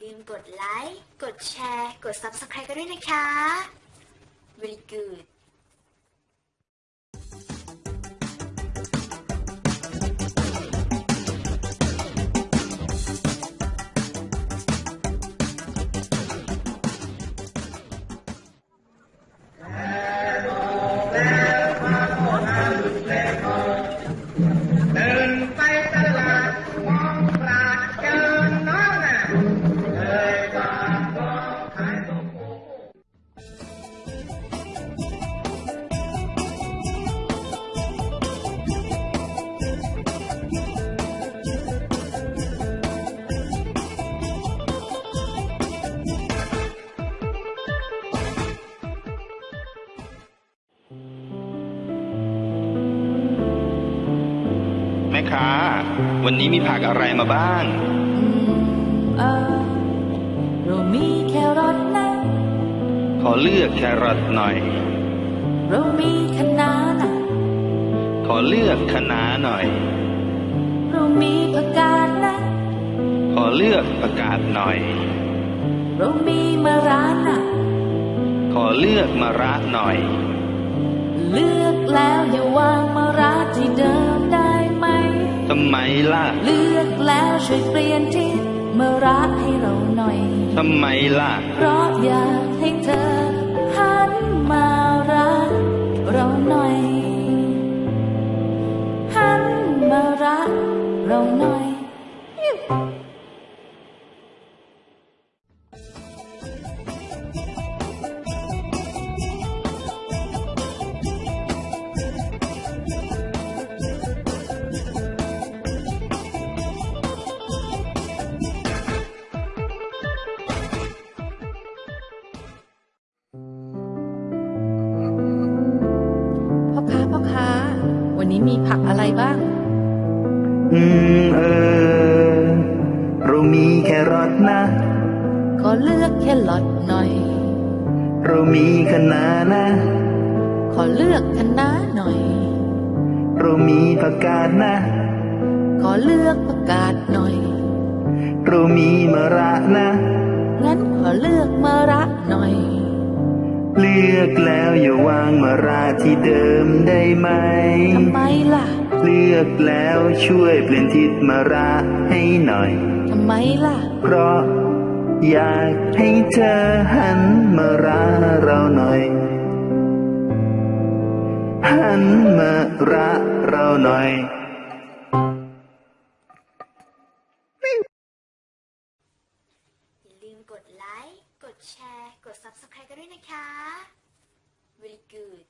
ลืมกดไลค์ กดแชร์ กด Subscribe กันด้วยนะคะ very good ค้า วันนี้มีผักอะไรมาบ้างเออเรามีแครอทนะขอเลือกแครอทหน่อย เรามีคะน้านะขอเลือกคะน้าหน่อย เรามีผักกาดนะ ขอเลือกผักกาดหน่อย เรามีมะระนะขอเลือกมะระหน่อย เลือกแล้วอย่าวา ทำไมล่ะ เลือกแล้วช่วยเปลี่ยนที่มะระให้เราหน่อย ทำไมล่ะ เพราะอยากให้เธอหันมารักเราหน่อยหันมารักเราหน่อย วันนี้มีผักอะไรบ้าง อืมเออ เรามีแครอทนะขอเลือกแครอทหน่อย เรามีคะน้านะ ขอเลือกคะน้าหน่อย เรามีผักกาดนะ ขอเลือกผักกาดหน่อย เรามีมะระนะ งั้นขอเลือกมะระหน่อย เลือกแล้วอย่าวางมะระที่เดิมได้ไหมทำไมล่ะ เลือกแล้วช่วยเปลี่ยนทิศมะระให้หน่อยทำไมล่ะ เพราะอยากให้เธอหันมารักเราหน่อย หันมารักเราหน่อย กดแชร์ กด subscribe กันด้วยนะคะ very good